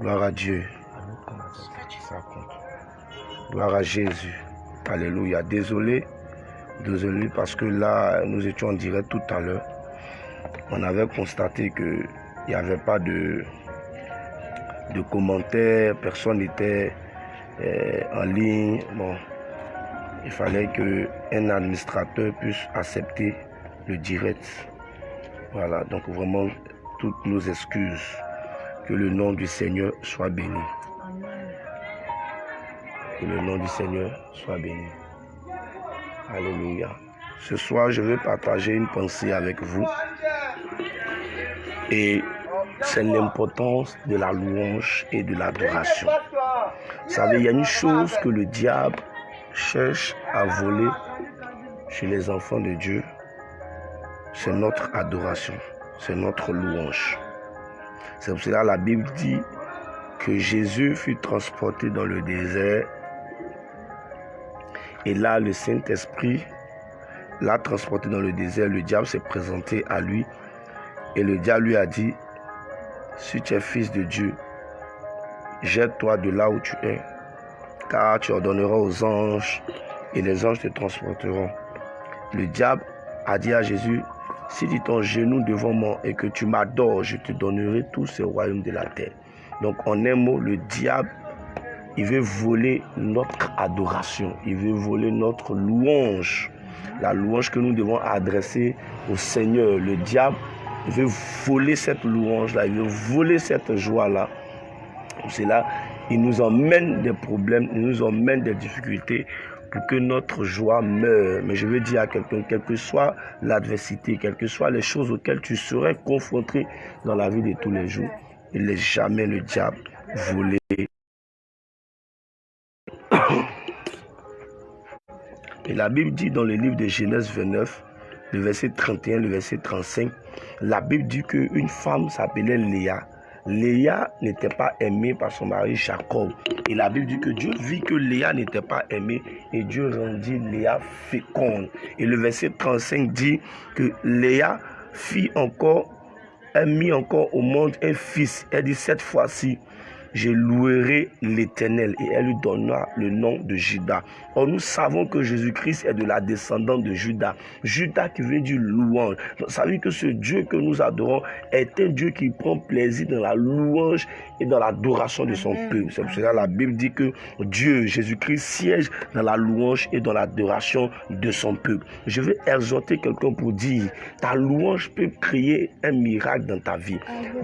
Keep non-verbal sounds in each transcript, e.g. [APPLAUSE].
Gloire à Dieu. Gloire à Jésus. Alléluia. Désolé. Désolé parce que là, nous étions en direct tout à l'heure. On avait constaté qu'il n'y avait pas de, commentaires. Personne n'était euh, en ligne. Bon, il fallait qu'un administrateur puisse accepter le direct. Voilà, donc vraiment, toutes nos excuses. Que le nom du Seigneur soit béni. Que le nom du Seigneur soit béni. Alléluia. Ce soir, je vais partager une pensée avec vous. Et c'est l'importance de la louange et de l'adoration. Vous savez, il y a une chose que le diable cherche à voler chez les enfants de Dieu. C'est notre adoration, c'est notre louange. C'est pour cela que la Bible dit que Jésus fut transporté dans le désert et là, le Saint-Esprit l'a transporté dans le désert. Le diable s'est présenté à lui. Et le diable lui a dit, si tu es fils de Dieu, jette-toi de là où tu es, car tu ordonneras aux anges et les anges te transporteront. Le diable a dit à Jésus, si tu ton genou devant moi et que tu m'adores, je te donnerai tous ces royaumes de la terre. Donc en un mot, le diable il veut voler notre adoration. Il veut voler notre louange. La louange que nous devons adresser au Seigneur. Le diable veut voler cette louange-là. Il veut voler cette joie-là. C'est là, il nous emmène des problèmes, il nous emmène des difficultés que notre joie meure. Mais je veux dire à quelqu'un, quelle que soit l'adversité, quelles que soient les choses auxquelles tu serais confronté dans la vie de tous les jours, il n'est jamais le diable voler [COUGHS] Et la Bible dit dans le livre de Genèse 29, le verset 31, le verset 35, la Bible dit qu'une femme s'appelait Léa. Léa n'était pas aimée par son mari Jacob. Et la Bible dit que Dieu vit que Léa n'était pas aimée et Dieu rendit Léa féconde. Et le verset 35 dit que Léa fit encore, a mis encore au monde un fils. Elle dit cette fois-ci, je louerai l'Éternel et elle lui donnera le nom de Judas. Or, nous savons que Jésus-Christ est de la descendante de Judas. Judas qui veut dire louange. Vous savez que ce Dieu que nous adorons est un Dieu qui prend plaisir dans la louange et dans l'adoration de son peuple. C'est pour cela que la Bible dit que Dieu, Jésus-Christ, siège dans la louange et dans l'adoration de son peuple. Je vais exhorter quelqu'un pour dire, ta louange peut créer un miracle dans ta vie.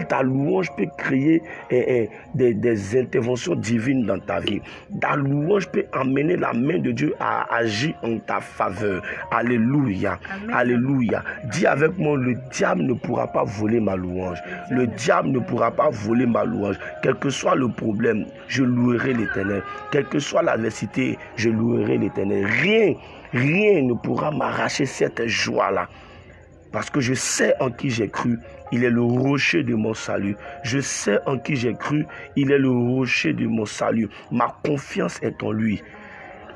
Ta louange peut créer eh, eh, des, interventions divines dans ta vie. Ta louange peut amener la main de Dieu à agir en ta faveur. Alléluia. Alléluia. Dis avec moi, le diable ne pourra pas voler ma louange. Le diable ne pourra pas voler ma louange. Quel que soit le problème, je louerai l'éternel. Quelle que soit l'adversité, je louerai l'éternel. Rien, rien ne pourra m'arracher cette joie-là. Parce que je sais en qui j'ai cru. Il est le rocher de mon salut. Je sais en qui j'ai cru. Il est le rocher de mon salut. Ma confiance est en lui.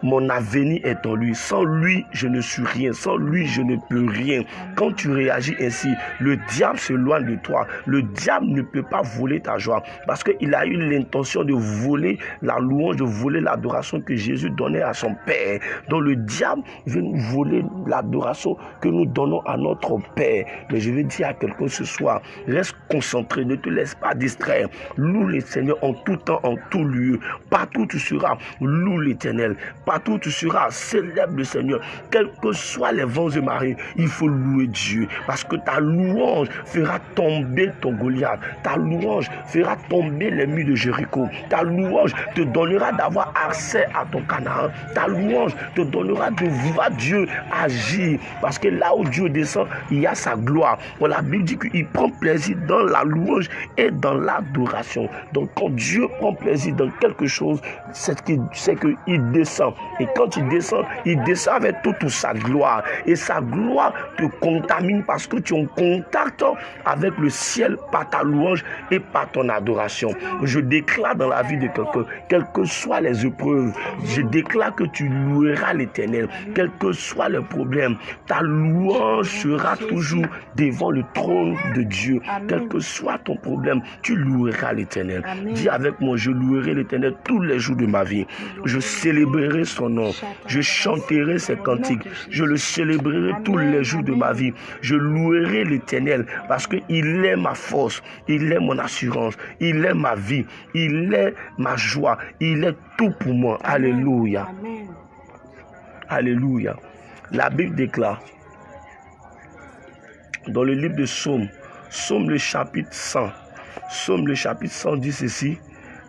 Mon avenir est en lui. Sans lui, je ne suis rien. Sans lui, je ne peux rien. Quand tu réagis ainsi, le diable se loin de toi. Le diable ne peut pas voler ta joie parce qu'il a eu l'intention de voler la louange, de voler l'adoration que Jésus donnait à son Père. Donc le diable veut nous voler l'adoration que nous donnons à notre Père. Mais je veux dire à quelqu'un ce soir, reste concentré, ne te laisse pas distraire. Loue le Seigneur en tout temps, en tout lieu. Partout où tu seras, loue l'Éternel tu seras, célèbre le Seigneur. Quels que soient les vents et marées, il faut louer Dieu. Parce que ta louange fera tomber ton Goliath. Ta louange fera tomber les murs de Jéricho. Ta louange te donnera d'avoir accès à ton Canaan. Ta louange te donnera de voir Dieu agir. Parce que là où Dieu descend, il y a sa gloire. la Bible dit qu'il prend plaisir dans la louange et dans l'adoration. Donc quand Dieu prend plaisir dans quelque chose, c'est qu'il descend. Et quand il descend, il descend avec toute sa gloire. Et sa gloire te contamine parce que tu es en contact avec le ciel par ta louange et par ton adoration. Je déclare dans la vie de quelqu'un, quelles que soient les épreuves, je déclare que tu loueras l'éternel. Quels que soient les problèmes, ta louange sera toujours devant le trône de Dieu. Quel que soit ton problème, tu loueras l'éternel. Dis avec moi, je louerai l'éternel tous les jours de ma vie. Je célébrerai son nom. Je chanterai ses cantiques. Je le célébrerai tous les jours de ma vie. Je louerai l'éternel parce qu'il est ma force. Il est mon assurance. Il est ma vie. Il est ma joie. Il est tout pour moi. Alléluia. Alléluia. La Bible déclare dans le livre de Psaume, Psaume le chapitre 100, Psaume le chapitre 100 dit ceci.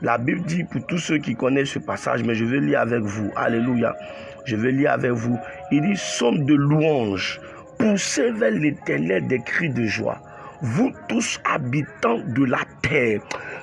La Bible dit pour tous ceux qui connaissent ce passage, mais je vais lire avec vous. Alléluia. Je vais lire avec vous. Il dit Somme de louange. Poussez vers l'éternel des cris de joie. Vous tous habitants de la terre,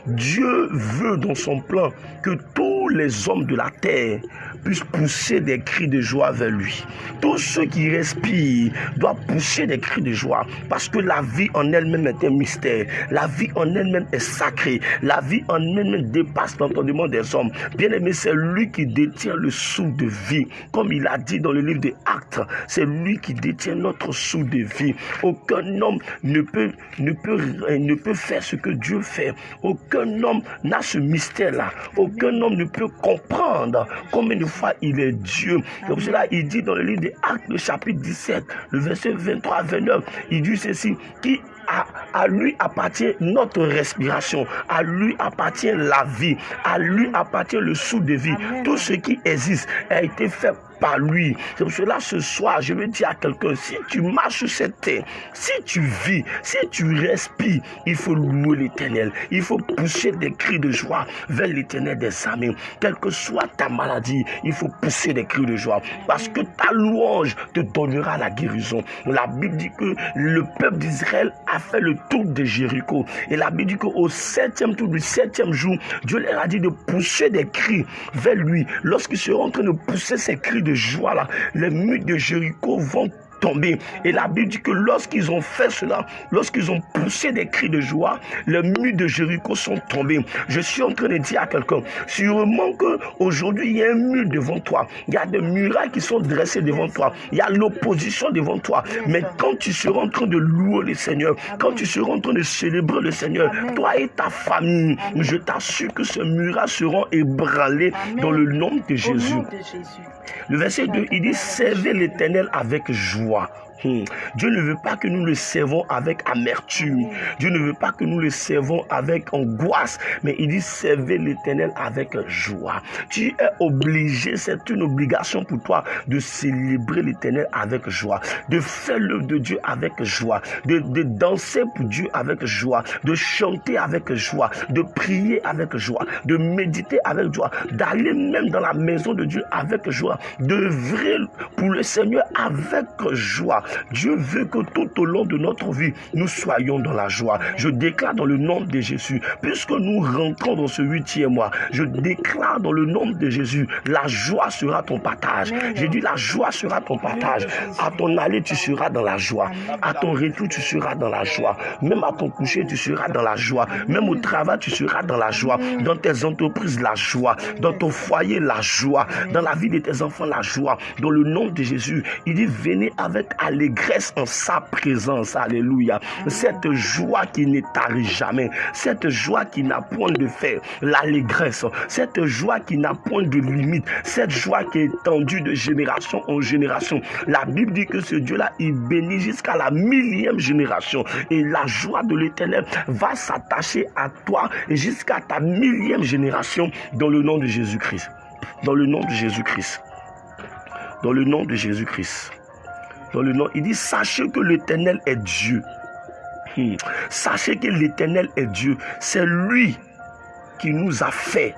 Dieu veut dans son plan que tous les hommes de la terre puissent pousser des cris de joie vers lui. Tous ceux qui respirent doivent pousser des cris de joie parce que la vie en elle-même est un mystère. La vie en elle-même est sacrée. La vie en elle-même dépasse l'entendement des hommes. Bien aimé, c'est lui qui détient le souffle de vie. Comme il a dit dans le livre des Actes, c'est lui qui détient notre souffle de vie. Aucun homme ne peut, ne peut, ne peut faire ce que Dieu fait. Aucun homme n'a ce mystère-là. Aucun homme ne peut comprendre combien de fois il est Dieu. Pour cela il dit dans le livre des Actes, le chapitre 17, le verset 23 29, il dit ceci, qui à, à, lui appartient notre respiration, à lui appartient la vie, à lui appartient le sou de vie. Tout ce qui existe a été fait lui. C'est pour cela ce soir, je veux dire à quelqu'un, si tu marches sur cette terre, si tu vis, si tu respires, il faut louer l'éternel. Il faut pousser des cris de joie vers l'éternel des amis. Quelle que soit ta maladie, il faut pousser des cris de joie. Parce que ta louange te donnera la guérison. La Bible dit que le peuple d'Israël a fait le tour de Jéricho. Et la Bible dit qu'au septième tour du septième jour, Dieu leur a dit de pousser des cris vers lui. Lorsqu'ils seront en train de pousser ces cris de joie là, les murs de Jéricho vont Et la Bible dit que lorsqu'ils ont fait cela, lorsqu'ils ont poussé des cris de joie, les murs de Jéricho sont tombés. Je suis en train de dire à quelqu'un, sûrement que aujourd'hui il y a un mur devant toi, il y a des murailles qui sont dressées devant toi, il y a l'opposition devant toi. Mais quand tu seras en train de louer le Seigneur, quand tu seras en train de célébrer le Seigneur, toi et ta famille, je t'assure que ces murailles seront ébranlées dans le nom de Jésus. Le verset 2, il dit, servez l'éternel avec joie. walk Hmm. Dieu ne veut pas que nous le servons avec amertume. Dieu ne veut pas que nous le servons avec angoisse. Mais il dit servez l'éternel avec joie. Tu es obligé, c'est une obligation pour toi de célébrer l'éternel avec joie. De faire l'œuvre de Dieu avec joie. De, de danser pour Dieu avec joie. De chanter avec joie. De prier avec joie. De méditer avec joie. D'aller même dans la maison de Dieu avec joie. D'œuvrer pour le Seigneur avec joie. Dieu veut que tout au long de notre vie, nous soyons dans la joie. Je déclare dans le nom de Jésus, puisque nous rentrons dans ce huitième mois, je déclare dans le nom de Jésus, la joie sera ton partage. J'ai dit, la joie sera ton partage. À ton aller, tu seras dans la joie. À ton retour, tu seras dans la joie. Même à ton coucher, tu seras dans la joie. Même au travail, tu seras dans la joie. Dans tes entreprises, la joie. Dans ton foyer, la joie. Dans la vie de tes enfants, la joie. Dans le nom de Jésus, il dit, venez avec allégresse en sa présence. Alléluia. Cette joie qui tarit jamais. Cette joie qui n'a point de fait. L'allégresse. Cette joie qui n'a point de limite. Cette joie qui est étendue de génération en génération. La Bible dit que ce Dieu-là, il bénit jusqu'à la millième génération. Et la joie de l'éternel va s'attacher à toi jusqu'à ta millième génération dans le nom de Jésus-Christ. Dans le nom de Jésus-Christ. Dans le nom de Jésus-Christ dans le nom, il dit, sachez que l'Éternel est Dieu. Hmm. Sachez que l'Éternel est Dieu. C'est lui qui nous a fait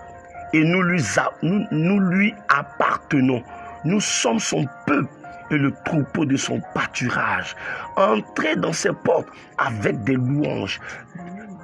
et nous lui, nous, nous lui appartenons. Nous sommes son peuple et le troupeau de son pâturage. Entrez dans ses portes avec des louanges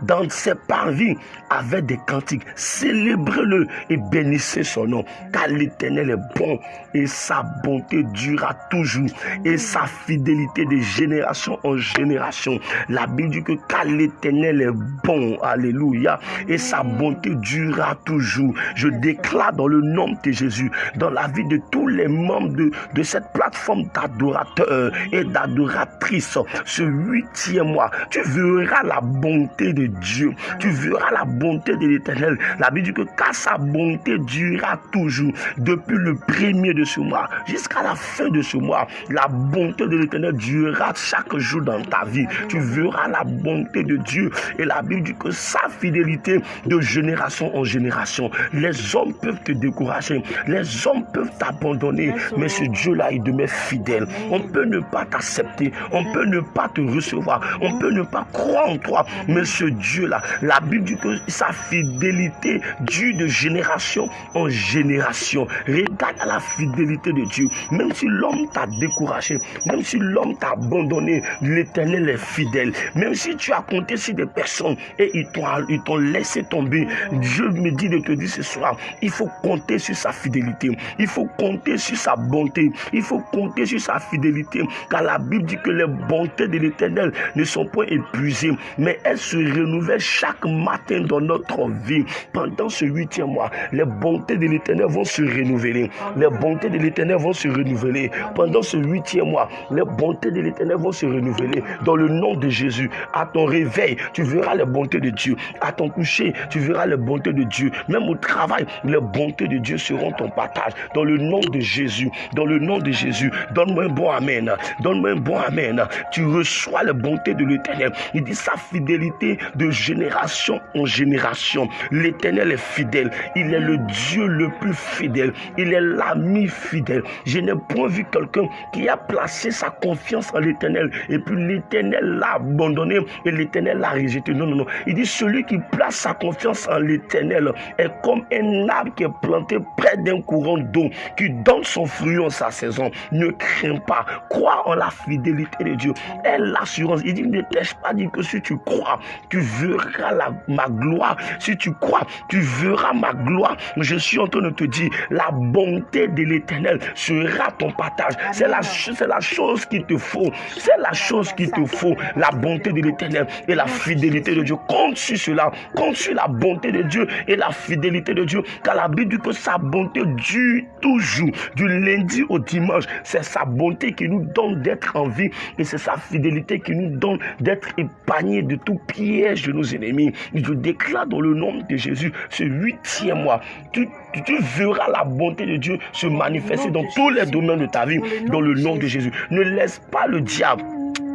dans ses parvis avec des cantiques. Célébrez-le et bénissez son nom, car l'Éternel est bon et sa bonté durera toujours et sa fidélité de génération en génération. La Bible dit que car l'Éternel est bon, alléluia, et sa bonté durera toujours. Je déclare dans le nom de Jésus, dans la vie de tous les membres de, de cette plateforme d'adorateurs et d'adoratrices, ce huitième mois, tu verras la bonté de Dieu, tu verras la bonté de l'Éternel. La Bible dit que car sa bonté durera toujours, depuis le premier de ce mois jusqu'à la fin de ce mois, la bonté de l'Éternel durera chaque jour dans ta vie. Tu verras la bonté de Dieu. Et la Bible dit que sa fidélité de génération en génération, les hommes peuvent te décourager, les hommes peuvent t'abandonner, mais ce Dieu-là, il demeure fidèle. On peut ne pas t'accepter, on peut ne pas te recevoir, on peut ne pas croire en toi, mais ce Dieu-là, la Bible dit que sa fidélité dure de génération en génération. Regarde à la fidélité de Dieu. Même si l'homme t'a découragé, même si l'homme t'a abandonné, l'éternel est fidèle. Même si tu as compté sur des personnes et ils t'ont laissé tomber, Dieu me dit de te dire ce soir, il faut compter sur sa fidélité. Il faut compter sur sa bonté. Il faut compter sur sa fidélité. Car la Bible dit que les bontés de l'éternel ne sont pas épuisées, mais elles se renouvellent chaque matin dans notre vie. Pendant ce huitième mois, les bontés de l'éternel vont se renouveler. Les bontés de l'éternel vont se renouveler. Pendant ce huitième mois, les bontés de l'éternel vont se renouveler. Dans le nom de Jésus, à ton réveil, tu verras les bontés de Dieu. À ton coucher, tu verras les bontés de Dieu. Même au travail, les bontés de Dieu seront ton partage. Dans le nom de Jésus, dans le nom de Jésus, donne-moi un bon Amen. Donne-moi un bon Amen. Tu reçois les bontés de l'éternel. Il dit sa fidélité de génération en génération. L'éternel est fidèle. Il est le Dieu le plus fidèle. Il est l'ami fidèle. Je n'ai point vu quelqu'un qui a placé sa confiance en l'éternel et puis l'éternel l'a abandonné et l'éternel l'a rejeté. Non, non, non. Il dit celui qui place sa confiance en l'éternel est comme un arbre qui est planté près d'un courant d'eau qui donne son fruit en sa saison. Ne crains pas. Crois en la fidélité de Dieu. Et l'assurance. Il dit ne t'ai-je pas dit que si tu crois, tu verras la, ma gloire. Si tu crois, tu verras ma gloire. Je suis en train de te dire la bonté de l'éternel sera ton partage. C'est la, c'est la chose qu'il te faut. C'est la chose qu'il te faut. La bonté de l'éternel et la fidélité de Dieu. Compte sur cela. Compte sur la bonté de Dieu et la fidélité de Dieu. Car la Bible dit que sa bonté dure toujours. Du lundi au dimanche. C'est sa bonté qui nous donne d'être en vie. Et c'est sa fidélité qui nous donne d'être épargnés de tout piège de nos ennemis. Je déclare dans le nom de Jésus ce huitième mois. Tu, tu verras la bonté de Dieu se manifester dans tous les domaines de ta vie. Dans le nom de Jésus. Ne laisse pas le diable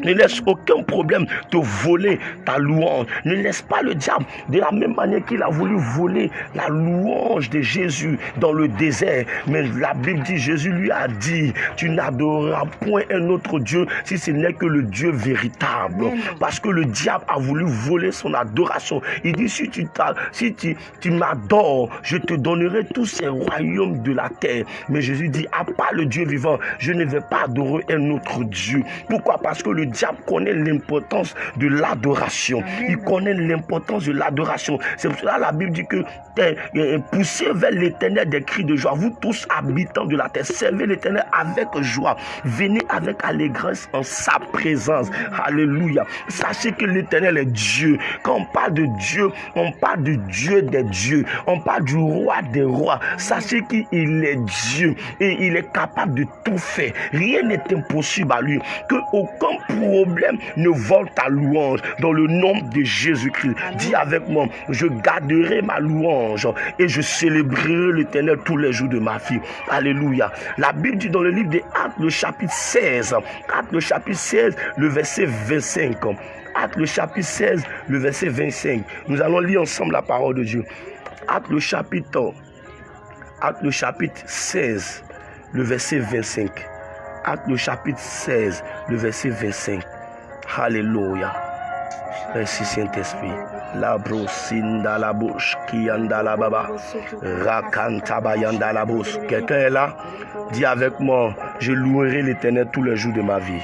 ne laisse aucun problème te voler ta louange. Ne laisse pas le diable, de la même manière qu'il a voulu voler la louange de Jésus dans le désert. Mais la Bible dit, Jésus lui a dit, tu n'adoreras point un autre Dieu si ce n'est que le Dieu véritable. Parce que le diable a voulu voler son adoration. Il dit, si tu, si tu, tu m'adores, je te donnerai tous ces royaumes de la terre. Mais Jésus dit, à part le Dieu vivant, je ne vais pas adorer un autre Dieu. Pourquoi? Parce que le diable connaît l'importance de l'adoration. Il connaît l'importance de l'adoration. C'est pour cela que la Bible dit que poussez vers l'éternel des cris de joie. Vous tous habitants de la terre, servez l'éternel avec joie. Venez avec allégresse en sa présence. Alléluia. Sachez que l'éternel est Dieu. Quand on parle de Dieu, on parle du Dieu des dieux. On parle du roi des rois. Sachez qu'il est Dieu et il est capable de tout faire. Rien n'est impossible à lui. Que aucun problème ne vole ta louange dans le nom de Jésus-Christ. Dis avec moi, je garderai ma louange et je célébrerai l'éternel tous les jours de ma vie. Alléluia. La Bible dit dans le livre des Actes, le chapitre 16, Actes, le chapitre 16, le verset 25. Actes, le chapitre 16, le verset 25. Nous allons lire ensemble la parole de Dieu. Actes, le chapitre, Actes, le chapitre 16, le verset 25. Acte le chapitre 16, le verset 25. Alléluia. Merci Saint-Esprit. La la bouche, qui la baba, rakantabayanda la bouche. Quelqu'un est là? Dis avec moi, je louerai l'éternel tous les jours de ma vie.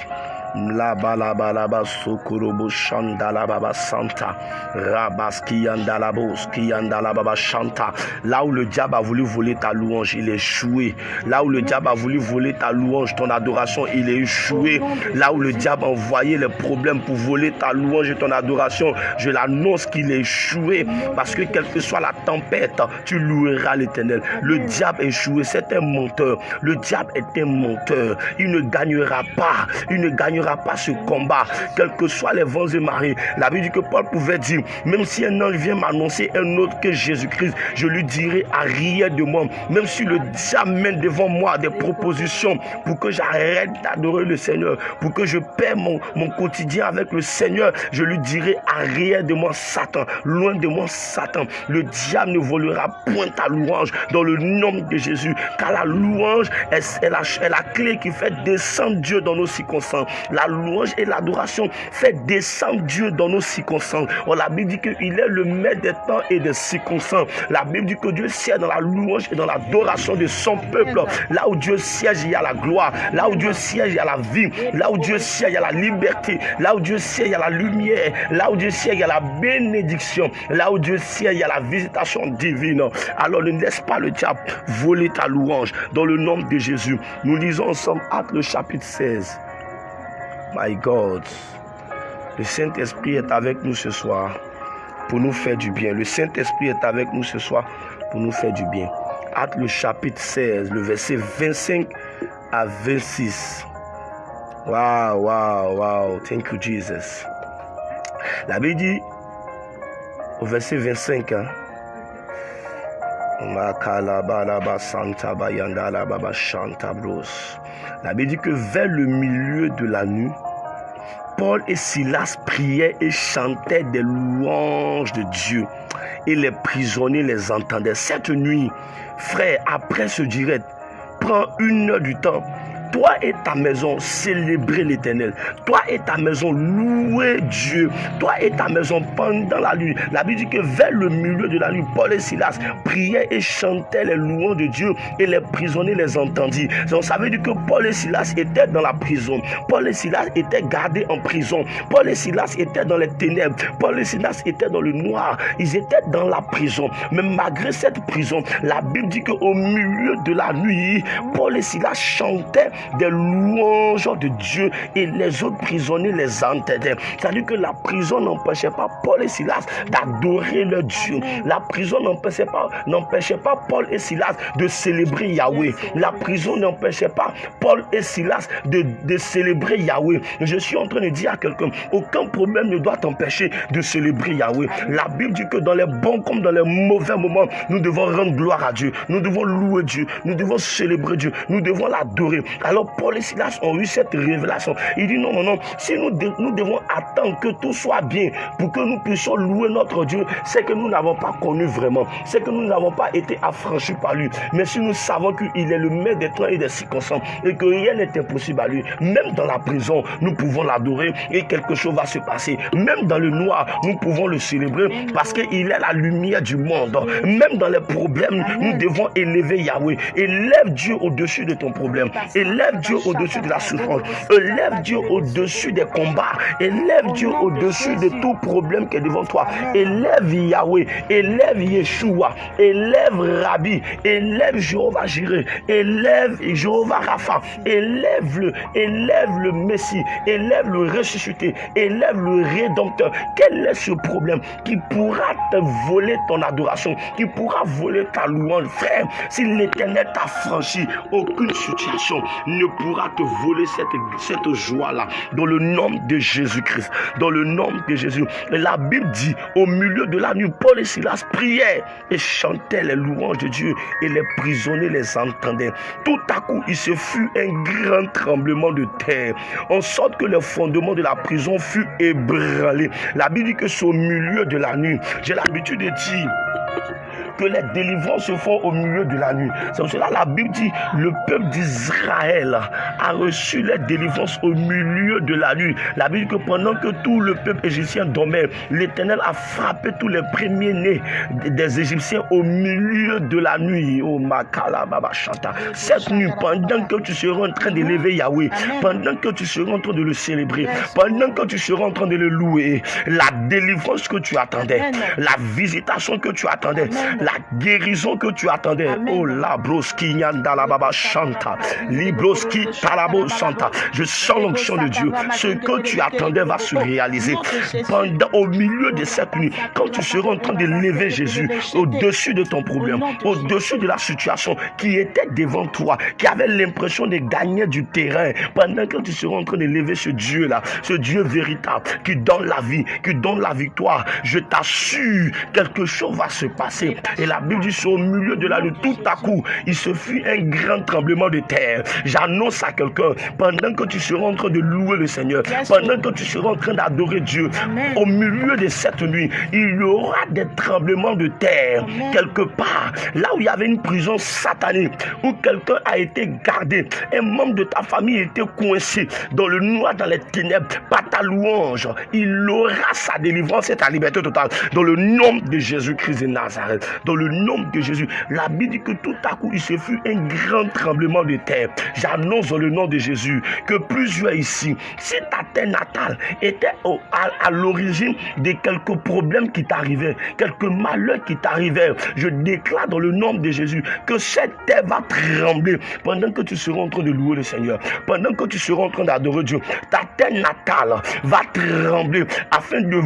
Santa. Là où le diable a voulu voler ta louange, il est échoué. Là où le diable a voulu voler ta louange, ton adoration, il est échoué. Là où le diable a envoyé les problèmes pour voler ta louange et ton adoration, je l'annonce qu'il est échoué. Parce que quelle que soit la tempête, tu loueras l'éternel. Le diable est échoué, c'est un menteur. Le diable est un menteur. Il ne gagnera pas. Il ne gagnera pas ce combat. Quels que soient les vents et marées. La Bible dit que Paul pouvait dire, même si un ange vient m'annoncer un autre que Jésus-Christ, je lui dirai à rien de moi. Même si le diable devant moi des propositions pour que j'arrête d'adorer le Seigneur, pour que je paie mon, quotidien avec le Seigneur, je lui dirai rien de moi Satan, loin de moi Satan. Le diable ne volera point ta louange dans le nom de Jésus, car la louange est, la, la clé qui fait descendre Dieu dans nos circonstances. La louange et l'adoration fait descendre Dieu dans nos circonstances. On la Bible dit qu'il est le maître des temps et des circonstances. La Bible dit que Dieu siège dans la louange et dans l'adoration de son peuple. Là où Dieu siège, il y a la gloire. Là où Dieu siège, il y a la vie. Là où Dieu siège, il y a la liberté. Là où Dieu siège, il y a la lumière. Là où Dieu siège, il y a la bénédiction. Là où Dieu siège, il y a la visitation divine. Alors ne laisse pas le diable voler ta louange. Dans le nom de Jésus, nous lisons ensemble Acte le chapitre 16. My God, le Saint-Esprit est avec nous ce soir pour nous faire du bien. Le Saint-Esprit est avec nous ce soir pour nous faire du bien. Acte le chapitre 16, le verset 25 à 26. Wow, wow, wow. Thank you, Jesus. La Bible dit au verset 25, hein, la Bible dit que vers le milieu de la nuit, Paul et Silas priaient et chantaient des louanges de Dieu. Et les prisonniers les entendaient. Cette nuit, frère, après ce direct, prends une heure du temps toi et ta maison, célébrez l'éternel. Toi et ta maison, louez Dieu. Toi et ta maison, pendant la nuit. La Bible dit que vers le milieu de la nuit, Paul et Silas priaient et chantaient les louanges de Dieu et les prisonniers les entendirent. Donc ça veut dire que Paul et Silas étaient dans la prison. Paul et Silas étaient gardés en prison. Paul et Silas étaient dans les ténèbres. Paul et Silas étaient dans le noir. Ils étaient dans la prison. Mais malgré cette prison, la Bible dit qu'au milieu de la nuit, Paul et Silas chantaient des louanges de Dieu et les autres prisonniers les entendaient. C'est-à-dire que la prison n'empêchait pas Paul et Silas d'adorer leur Dieu. La prison n'empêchait pas, n'empêchait pas Paul et Silas de célébrer Yahweh. La prison n'empêchait pas Paul et Silas de, de célébrer Yahweh. Je suis en train de dire à quelqu'un, aucun problème ne doit t'empêcher de célébrer Yahweh. La Bible dit que dans les bons comme dans les mauvais moments, nous devons rendre gloire à Dieu. Nous devons louer Dieu. Nous devons célébrer Dieu. Nous devons l'adorer. Alors Paul et Silas ont eu cette révélation. Il dit non, non, non, si nous, nous devons attendre que tout soit bien pour que nous puissions louer notre Dieu, c'est que nous n'avons pas connu vraiment, c'est que nous n'avons pas été affranchis par lui. Mais si nous savons qu'il est le maître des temps et des circonstances et que rien n'est impossible à lui, même dans la prison, nous pouvons l'adorer et quelque chose va se passer. Même dans le noir, nous pouvons le célébrer parce qu'il est la lumière du monde. Même dans les problèmes, nous devons élever Yahweh. Élève Dieu au-dessus de ton problème. Élève Dieu au-dessus de la souffrance. Élève Dieu au-dessus des combats. Élève Dieu au-dessus de tout problème qui est devant toi. Élève Yahweh. Élève Yeshua. Élève Rabbi. Élève Jéhovah Jireh. Élève Jéhovah Rapha. Élève-le. Élève le Messie. Élève le ressuscité. Élève le Rédempteur. Quel est ce problème qui pourra te voler ton adoration, qui pourra voler ta louange, frère, si l'éternel t'a franchi, aucune situation ne pourra te voler cette, cette joie-là. Dans le nom de Jésus-Christ. Dans le nom de Jésus. La Bible dit, au milieu de la nuit, Paul et Silas priaient et chantaient les louanges de Dieu et les prisonniers les entendaient. Tout à coup, il se fut un grand tremblement de terre, en sorte que le fondement de la prison fut ébranlé. La Bible dit que c'est au milieu de la nuit. J'ai l'habitude de dire que les délivrances se font au milieu de la nuit. C'est pour cela la Bible dit, le peuple d'Israël a reçu les délivrances au milieu de la nuit. La Bible dit que pendant que tout le peuple égyptien dormait, l'Éternel a frappé tous les premiers-nés des Égyptiens au milieu de la nuit. Oh, Makala Baba Chanta. Cette nuit, pendant que tu seras en train d'élever Yahweh, pendant que tu seras en train de le célébrer, pendant que tu seras en train de le louer, la délivrance que tu attendais, la visitation que tu attendais, la guérison que tu attendais. Oh la broski nyanda la baba chanta, libroski talabo santa. Je sens l'onction de Dieu. Ce que tu attendais va se réaliser pendant au milieu de cette nuit. Quand tu seras en train de lever Jésus au-dessus de ton problème, au-dessus de la situation qui était devant toi, qui avait l'impression de gagner du terrain, pendant que tu seras en train de lever ce Dieu-là, ce Dieu véritable qui donne la vie, qui donne la victoire, je t'assure, quelque chose va se passer. Et la Bible dit, au milieu de la nuit, tout à coup, il se fit un grand tremblement de terre. J'annonce à quelqu'un, pendant que tu seras en train de louer le Seigneur, pendant que tu seras en train d'adorer Dieu, au milieu de cette nuit, il y aura des tremblements de terre quelque part, là où il y avait une prison satanique, où quelqu'un a été gardé, un membre de ta famille était coincé dans le noir, dans les ténèbres, par ta louange, il aura sa délivrance et ta liberté totale. Dans le nom de Jésus-Christ de Nazareth, le nom de Jésus, la Bible dit que tout à coup, il se fut un grand tremblement de terre. J'annonce dans le nom de Jésus que plusieurs ici, si ta terre natale était à, l'origine de quelques problèmes qui t'arrivaient, quelques malheurs qui t'arrivaient, je déclare dans le nom de Jésus que cette terre va trembler pendant que tu seras en train de louer le Seigneur, pendant que tu seras en train d'adorer Dieu. Ta terre natale va trembler afin de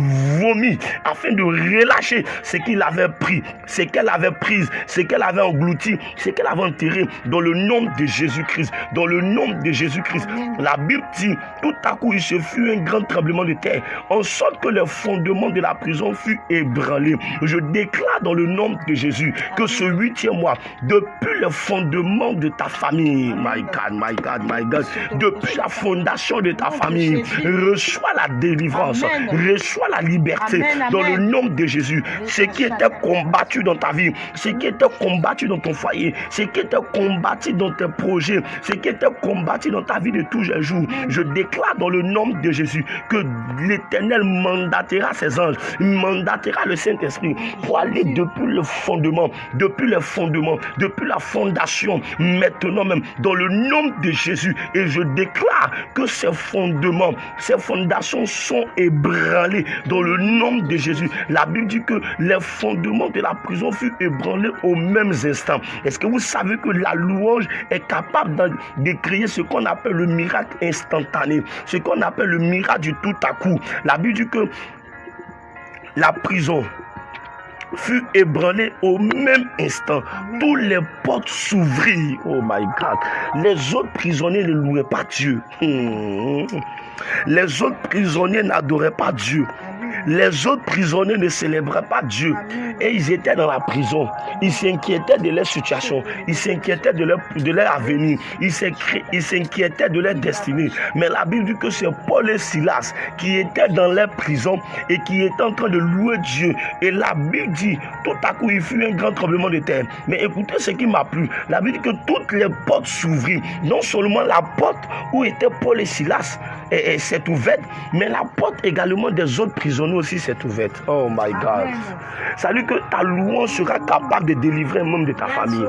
vomir, afin de relâcher ce qu'il avait pris, qu'elle avait pris, ce qu'elle avait englouti, ce qu'elle avait enterré dans le nom de Jésus-Christ. Dans le nom de Jésus-Christ. La Bible dit, tout à coup, il se fut un grand tremblement de terre, en sorte que le fondement de la prison fut ébranlé. Je déclare dans le nom de Jésus que ce huitième mois, depuis le fondement de ta famille, my God, my God, my God, depuis la fondation de ta famille, reçois la délivrance, reçois la liberté dans le nom de Jésus. Ce qui était combattu dans ta vie, ce qui était combattu dans ton foyer, ce qui était combattu dans tes projets, ce qui était combattu dans ta vie de tous les jours, je déclare dans le nom de Jésus que l'Éternel mandatera ses anges, mandatera le Saint-Esprit pour aller depuis le fondement, depuis le fondement, depuis la fondation, maintenant même, dans le nom de Jésus. Et je déclare que ces fondements, ces fondations sont ébranlés dans le nom de Jésus. La Bible dit que les fondements de la prison furent ébranlés au même instant. Est-ce que vous savez que la louange est capable de créer ce qu'on appelle le miracle instantané, ce qu'on appelle le miracle du tout à coup? La Bible dit que la prison fut ébranlée au même instant. Tous les portes s'ouvrirent. Oh my God. Les autres prisonniers ne louaient pas Dieu. Hmm. Les autres prisonniers n'adoraient pas Dieu. Les autres prisonniers ne célébraient pas Dieu. Et ils étaient dans la prison. Ils s'inquiétaient de leur situation. Ils s'inquiétaient de leur, de leur avenir. Ils s'inquiétaient de leur destinée. Mais la Bible dit que c'est Paul et Silas qui étaient dans leur prison et qui étaient en train de louer Dieu. Et la Bible dit, tout à coup, il fut un grand tremblement de terre. Mais écoutez ce qui m'a plu. La Bible dit que toutes les portes s'ouvrirent. Non seulement la porte où étaient Paul et Silas s'est ouverte, mais la porte également des autres prisonniers aussi s'est ouverte. Oh my God. Salut que ta louange sera capable de délivrer un membre de ta famille.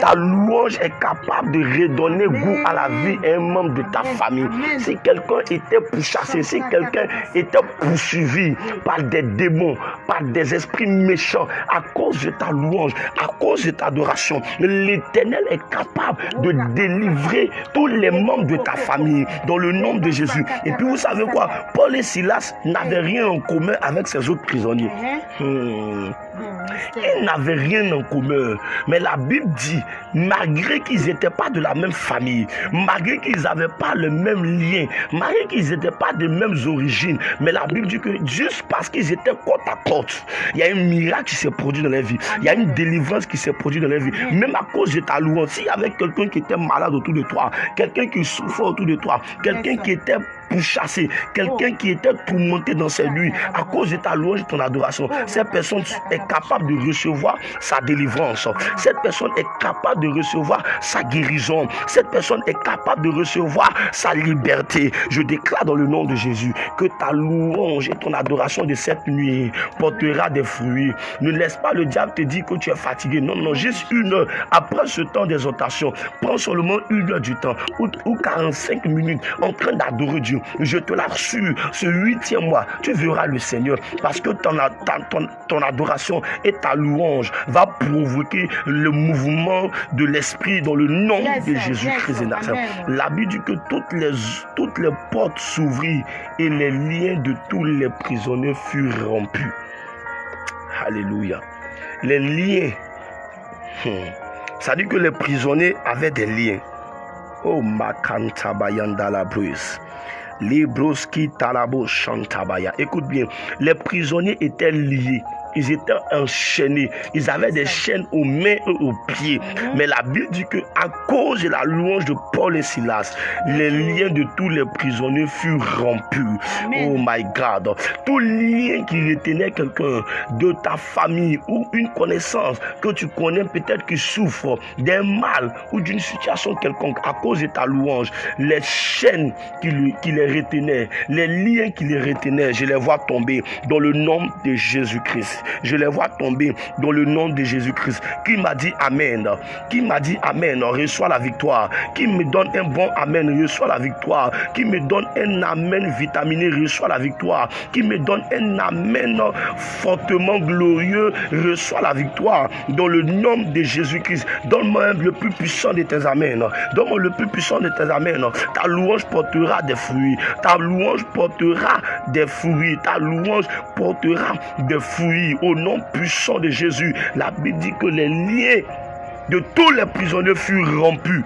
Ta louange est capable de redonner goût à la vie à un membre de ta famille. Si quelqu'un était pourchassé, si quelqu'un était poursuivi par des démons, par des esprits méchants, à cause de ta louange, à cause de ta adoration, l'éternel est capable de délivrer tous les membres de ta famille dans le nom de Jésus. Et puis vous savez quoi? Paul et Silas n'avaient rien en commun avec ses autres prisonniers. Uh-huh. Hmm. Hmm, Ils n'avaient rien en commun. Mais la Bible dit, malgré qu'ils n'étaient pas de la même famille, malgré qu'ils n'avaient pas le même lien, malgré qu'ils n'étaient pas de mêmes origines, mais la Bible dit que juste parce qu'ils étaient côte à côte, il y a un miracle qui s'est produit dans leur vie. Il y a une délivrance qui s'est produite dans leur vie. Même à cause de ta louange, s'il y avait quelqu'un qui était malade autour de toi, quelqu'un qui souffrait autour de toi, quelqu'un qui était chasser quelqu'un qui était tourmenté dans ses nuits à cause de ta louange ton adoration. Cette personne est capable de recevoir sa délivrance. Cette personne est capable de recevoir sa guérison. Cette personne est capable de recevoir sa liberté. Je déclare dans le nom de Jésus que ta louange et ton adoration de cette nuit portera des fruits. Ne laisse pas le diable te dire que tu es fatigué. Non, non, juste une heure après ce temps d'exhortation. Prends seulement une heure du temps ou, 45 minutes en train d'adorer Dieu. Je te l'assure, ce huitième mois, tu verras le Seigneur parce que ton, ton, ton adoration et ta louange va provoquer le mouvement de l'esprit dans le nom de Jésus-Christ La Bible dit que toutes les, toutes les portes s'ouvrirent et les liens de tous les prisonniers furent rompus. Alléluia. Les liens. Hmm. Ça dit que les prisonniers avaient des liens. Oh, Makantabayanda la bruise. Libroski talabo chantabaya. Écoute bien, les prisonniers étaient liés ils étaient enchaînés. Ils avaient des chaînes aux mains et aux pieds. Mhm. Mais la Bible dit que à cause de la louange de Paul et Silas, les liens de tous les prisonniers furent rompus. Oh my God. Tout lien qui retenait quelqu'un de ta famille ou une connaissance que tu connais peut-être qui souffre d'un mal ou d'une situation quelconque à cause de ta louange, les chaînes qui, qui les retenaient, les liens qui les retenaient, je les vois tomber dans le nom de Jésus-Christ je les vois tomber dans le nom de Jésus-Christ. Qui m'a dit Amen? Qui m'a dit Amen? Reçois la victoire. Qui me donne un bon Amen? Reçois la victoire. Qui me donne un Amen vitaminé? Reçois la victoire. Qui me donne un Amen fortement glorieux? Reçois la victoire. Dans le nom de Jésus-Christ. Donne-moi le plus puissant de tes Amen. Donne-moi le plus puissant de tes Amen. Ta louange portera des fruits. Ta louange portera des fruits. Ta louange portera des fruits au nom puissant de Jésus. La Bible dit que les liens de tous les prisonniers furent rompus.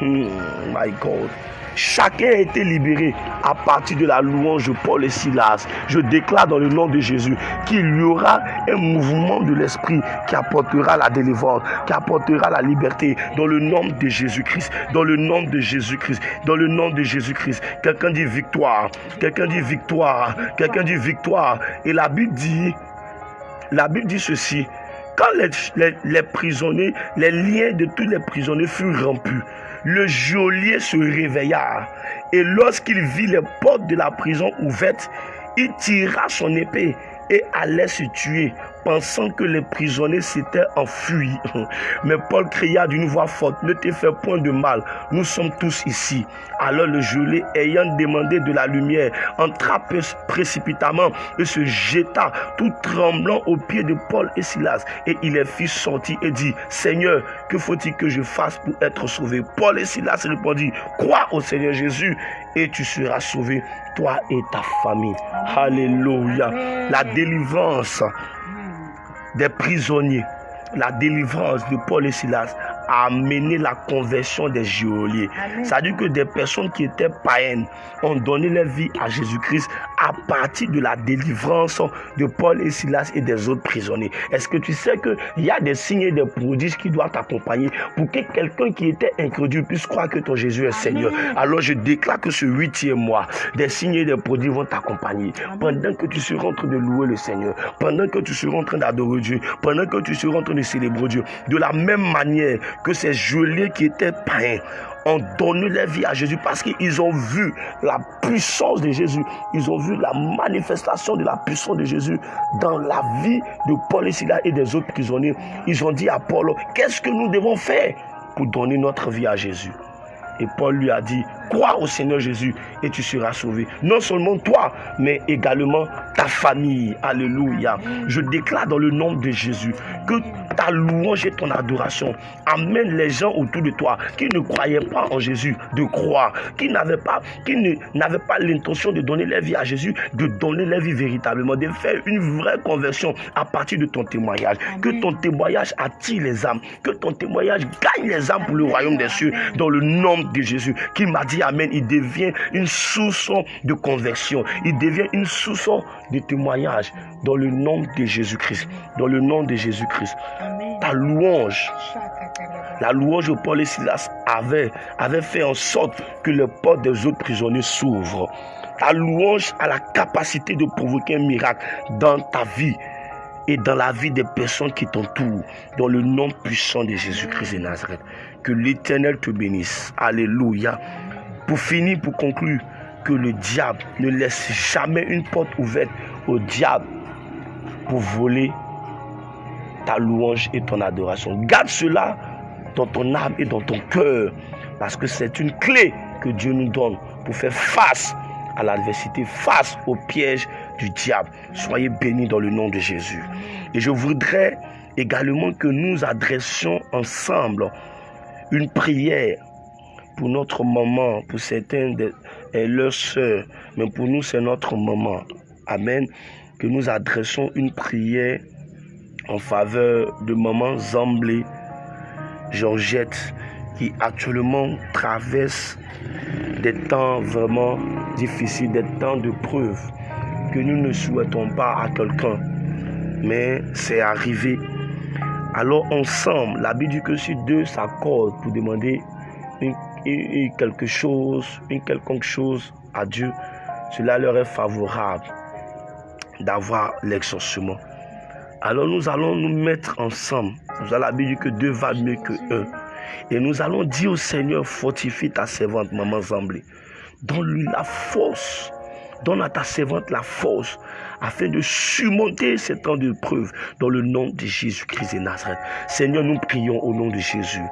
Hmm, my God. Chacun a été libéré à partir de la louange de Paul et Silas. Je déclare dans le nom de Jésus qu'il y aura un mouvement de l'esprit qui apportera la délivrance, qui apportera la liberté dans le nom de Jésus-Christ. Dans le nom de Jésus-Christ. Dans le nom de Jésus-Christ. Quelqu'un dit victoire. Quelqu'un dit victoire. Quelqu'un dit victoire. Et la Bible dit la Bible dit ceci. Quand les, prisonniers, les liens de tous les prisonniers furent rompus, le geôlier se réveilla. Et lorsqu'il vit les portes de la prison ouvertes, il tira son épée et allait se tuer pensant que les prisonniers s'étaient enfuis. [LAUGHS] Mais Paul cria d'une voix forte, ne te fais point de mal, nous sommes tous ici. Alors le gelé, ayant demandé de la lumière, entra précipitamment et se jeta tout tremblant aux pieds de Paul et Silas. Et il les fit sortir et dit, Seigneur, que faut-il que je fasse pour être sauvé? Paul et Silas répondit, crois au Seigneur Jésus et tu seras sauvé, toi et ta famille. Alléluia. La délivrance des prisonniers, la délivrance de Paul et Silas a amené la conversion des geôliers. Ça veut dire que des personnes qui étaient païennes ont donné leur vie à Jésus-Christ à partir de la délivrance de Paul et Silas et des autres prisonniers. Est-ce que tu sais qu'il y a des signes et des prodiges qui doivent t'accompagner pour que quelqu'un qui était incrédule puisse croire que ton Jésus est Seigneur? Alors je déclare que ce huitième mois, des signes et des prodiges vont t'accompagner pendant que tu seras en train de louer le Seigneur, pendant que tu seras en train d'adorer Dieu, pendant que tu seras en train de célébrer Dieu. De la même manière que ces geôliers qui étaient païens ont donné leur vie à Jésus parce qu'ils ont vu la puissance de Jésus. Ils ont vu la manifestation de la puissance de Jésus dans la vie de Paul et et des autres prisonniers. Ils ont dit à Paul, qu'est-ce que nous devons faire pour donner notre vie à Jésus? Et Paul lui a dit, crois au Seigneur Jésus et tu seras sauvé. Non seulement toi, mais également ta famille. Alléluia. Je déclare dans le nom de Jésus que ta louange et ton adoration amènent les gens autour de toi qui ne croyaient pas en Jésus de croire, qui n'avaient pas, qui n'avaient pas l'intention de donner leur vie à Jésus, de donner leur vie véritablement, de faire une vraie conversion à partir de ton témoignage. Que ton témoignage attire les âmes, que ton témoignage gagne les âmes pour le royaume des cieux dans le nom de Jésus. Qui m'a dit Amen, il devient une source de conversion, il devient une source de témoignage dans le nom de Jésus-Christ. Dans le nom de Jésus-Christ. Ta louange, la louange de Paul et Silas avait, avait fait en sorte que les portes des autres prisonniers s'ouvrent. Ta louange a la capacité de provoquer un miracle dans ta vie et dans la vie des personnes qui t'entourent, dans le nom puissant de Jésus-Christ de Nazareth. Que l'Éternel te bénisse. Alléluia. Pour finir, pour conclure, que le diable ne laisse jamais une porte ouverte au diable pour voler ta louange et ton adoration. Garde cela dans ton âme et dans ton cœur, parce que c'est une clé que Dieu nous donne pour faire face à l'adversité, face au piège du diable. Soyez bénis dans le nom de Jésus. Et je voudrais également que nous adressions ensemble une prière pour notre maman, pour certains de leurs soeurs, mais pour nous c'est notre maman. Amen. Que nous adressons une prière en faveur de maman Zamblé Georgette qui actuellement traverse des temps vraiment difficiles, des temps de preuve que nous ne souhaitons pas à quelqu'un. Mais c'est arrivé. Alors ensemble, la Bible dit que si deux s'accordent pour demander quelque chose, une quelconque chose à Dieu, cela leur est favorable d'avoir l'exaucement. Alors nous allons nous mettre ensemble. Vous avez la Bible dit que deux va mieux que un. Et nous allons dire au Seigneur, fortifie ta servante, maman Zamblé. Donne-lui la force. Donne à ta servante la force afin de surmonter ces temps de preuve dans le nom de Jésus-Christ de Nazareth. Seigneur, nous prions au nom de Jésus.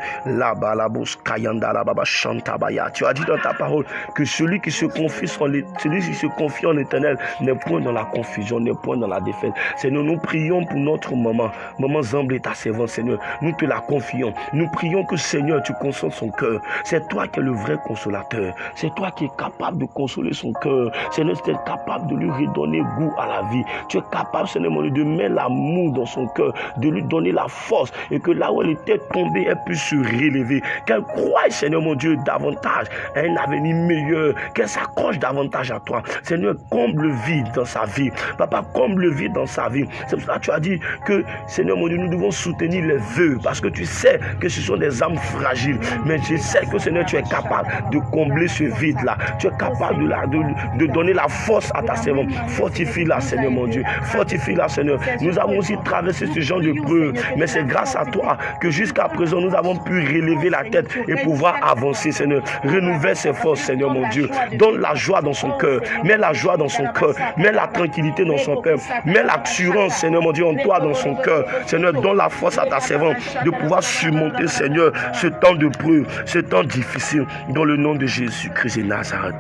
Tu as dit dans ta parole que celui qui se confie en, celui qui se confie en l'éternel n'est point dans la confusion, n'est point dans la défaite. Seigneur, nous prions pour notre maman. Maman Zamblé, ta servante, Seigneur. Nous te la confions. Nous prions que, Seigneur, tu consoles son cœur. C'est toi qui es le vrai consolateur. C'est toi qui es capable de consoler son cœur. Seigneur, tu es capable de lui redonner goût à la vie. Tu es capable, Seigneur mon Dieu, de mettre l'amour dans son cœur, de lui donner la force et que là où elle était tombée, elle puisse se relever. Qu'elle croie, Seigneur mon Dieu, davantage à un avenir meilleur, qu'elle s'accroche davantage à toi. Seigneur, comble le vide dans sa vie. Papa, comble le vide dans sa vie. C'est pour ça que tu as dit que, Seigneur mon Dieu, nous devons soutenir les vœux parce que tu sais que ce sont des âmes fragiles. Mais je sais que, Seigneur, tu es capable de combler ce vide-là. Tu es capable de, de, donner la force à ta servante. Fortifie-la, Seigneur mon Dieu. Fortifie-la, Seigneur. Nous avons aussi traversé ce genre de preuve, mais c'est grâce à toi que jusqu'à présent, nous avons pu relever la tête et pouvoir avancer, Seigneur. Renouvelle ses forces, Seigneur mon Dieu. Donne la joie dans son cœur. Mets la joie dans son cœur. Mets la tranquillité dans son cœur. Mets l'assurance, Seigneur mon Dieu, en toi, dans son cœur. Seigneur, donne la force à ta servante de pouvoir surmonter, Seigneur, ce temps de preuve, ce temps difficile, dans le nom de Jésus-Christ et Nazareth.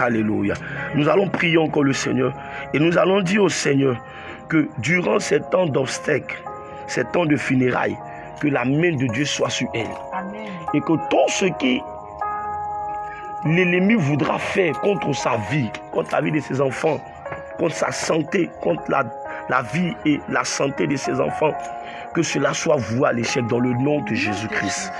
Alléluia. Nous allons prier encore le Seigneur et nous allons dire au Seigneur que durant ces temps d'obstacles, ces temps de funérailles, que la main de Dieu soit sur elle. Et que tout ce qui l'ennemi voudra faire contre sa vie, contre la vie de ses enfants, contre sa santé, contre la, la vie et la santé de ses enfants, que cela soit voué à l'échec dans le nom de Jésus-Christ.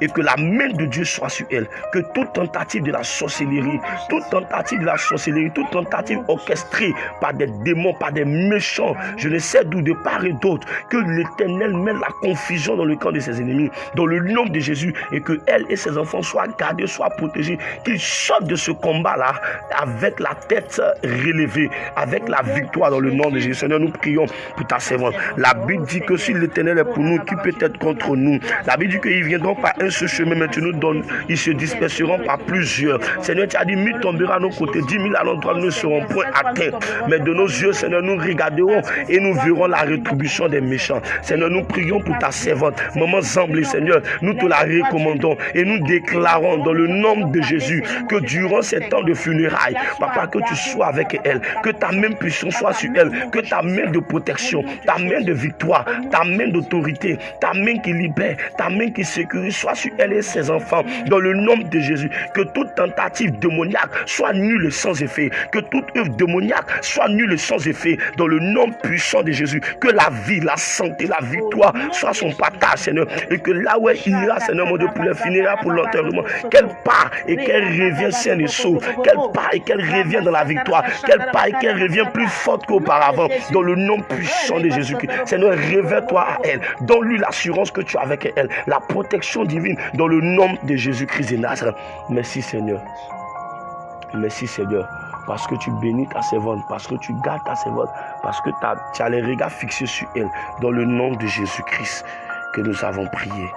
Et que la main de Dieu soit sur elle. Que toute tentative de la sorcellerie, toute tentative de la sorcellerie, toute tentative orchestrée par des démons, par des méchants, je ne sais d'où de part et d'autre, que l'Éternel mette la confusion dans le camp de ses ennemis, dans le nom de Jésus, et que elle et ses enfants soient gardés, soient protégés, qu'ils sortent de ce combat-là avec la tête relevée, avec la victoire dans le nom de Jésus. Seigneur, nous prions pour ta servante. La Bible dit que si l'Éternel est pour nous, qui peut être contre nous? La Bible dit qu'ils viendront par un seul chemin, mais tu nous donnes, ils se disperseront par plusieurs. Seigneur, tu as dit, mille tombera à nos côtés, dix mille à nous ne seront point atteints. Mais de nos yeux, Seigneur, nous regarderons et nous verrons la rétribution des méchants. Seigneur, nous prions pour ta servante, maman Zamblé, Seigneur, nous te la recommandons et nous déclarons dans le nom de Jésus que durant ces temps de funérailles, Papa, que tu sois avec elle, que ta même puissance soit sur elle, que ta main de protection, ta main de victoire, ta main d'autorité, ta main qui libère, ta main qui sécurise, soit sur elle et ses enfants, dans le nom de Jésus. Que toute tentative démoniaque soit nulle sans effet. Que toute œuvre démoniaque soit nulle sans effet, dans le nom puissant de Jésus. Que la vie, la santé, la victoire soit son partage, Seigneur. Et que là où elle ira, Seigneur mon Dieu, pour le finira, pour l'enterrement, qu'elle part et qu'elle revienne saine et sauve. Qu'elle part et qu'elle revienne dans la victoire. Qu'elle part et qu'elle revienne plus forte qu'auparavant, dans le nom puissant de Jésus-Christ. Seigneur, révèle-toi à elle. Donne-lui l'assurance que tu as avec elle. La protection divine dans le nom de Jésus-Christ de Nazareth. Merci Seigneur. Merci Seigneur parce que tu bénis ta servante, parce que tu gardes ta servante, parce que tu as les regards fixés sur elle. Dans le nom de Jésus-Christ que nous avons prié.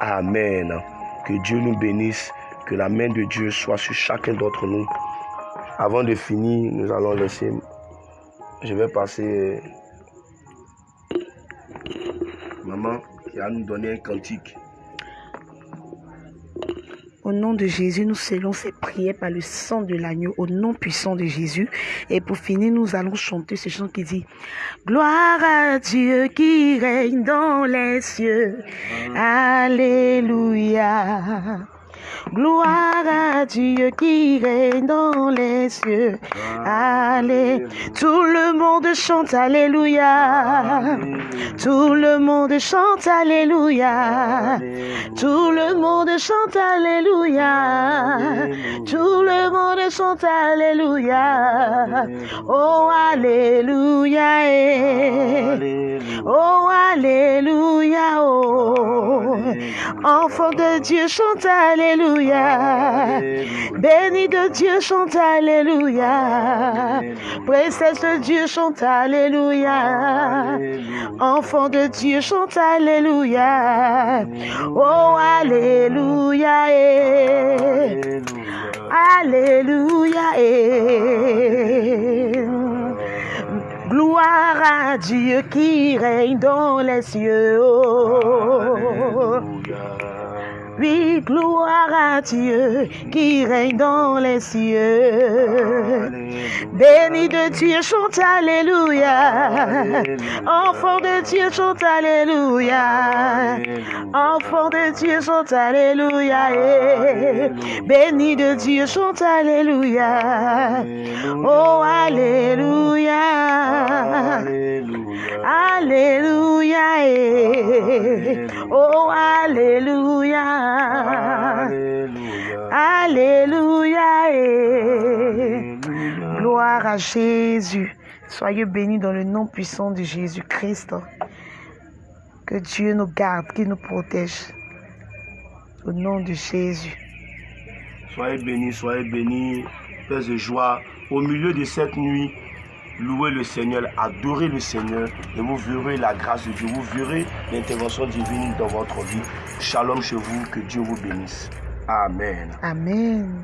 Amen. Que Dieu nous bénisse, que la main de Dieu soit sur chacun d'entre nous. Avant de finir, nous allons laisser, je vais passer maman qui a nous donné un cantique. Au nom de Jésus, nous scellons ces prières par le sang de l'agneau, au nom puissant de Jésus. Et pour finir, nous allons chanter ce chant qui dit Gloire à Dieu qui règne dans les cieux. Alléluia. Gloire à Dieu qui règne dans les cieux. Allez, tout le monde chante Alléluia. Tout le monde chante Alléluia. Tout le monde chante Alléluia. Tout le monde chante Alléluia. Oh Alléluia. eh. Oh Alléluia. Oh. Enfant de Dieu chante Alléluia. Béni de Dieu chante Alléluia. Princesse de Dieu chante Alléluia. Enfant de Dieu chante Alléluia. Oh Alléluia. eh. Alléluia. eh. Gloire à Dieu qui règne dans les cieux. Oh. Oui, gloire à Dieu qui règne dans les cieux. Béni de Dieu, chante Alléluia. Enfant de Dieu, chante Alléluia. Enfant de Dieu, chante Alléluia. Béni de Dieu, chante Alléluia. Oh, Alléluia. Alléluia. eh. Oh, Alléluia. Alléluia. eh. Gloire à Jésus. Soyez bénis dans le nom puissant de Jésus-Christ. Que Dieu nous garde, qu'il nous protège. Au nom de Jésus. Soyez bénis, soyez bénis, Père de joie. Au milieu de cette nuit, louez le Seigneur, adorez le Seigneur et vous verrez la grâce de Dieu, vous verrez l'intervention divine dans votre vie. Shalom chez vous, que Dieu vous bénisse. Amen. Amen.